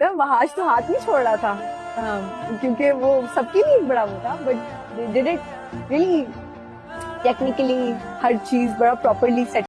وہاں آج تو ہاتھ نہیں چھوڑ رہا تھا۔ کیونکہ وہ سب کے لیے بڑا وہ تھا but did it really technically ہر چیز بڑا پراپرلی سیٹ